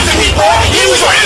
You. people. He was